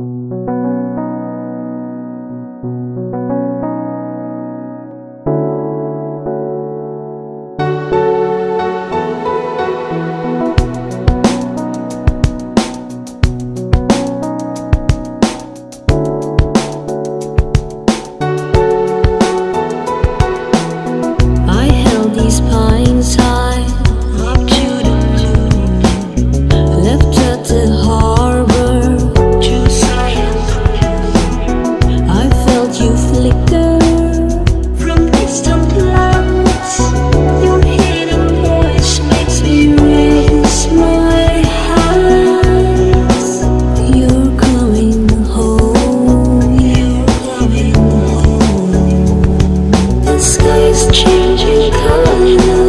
you changing colors.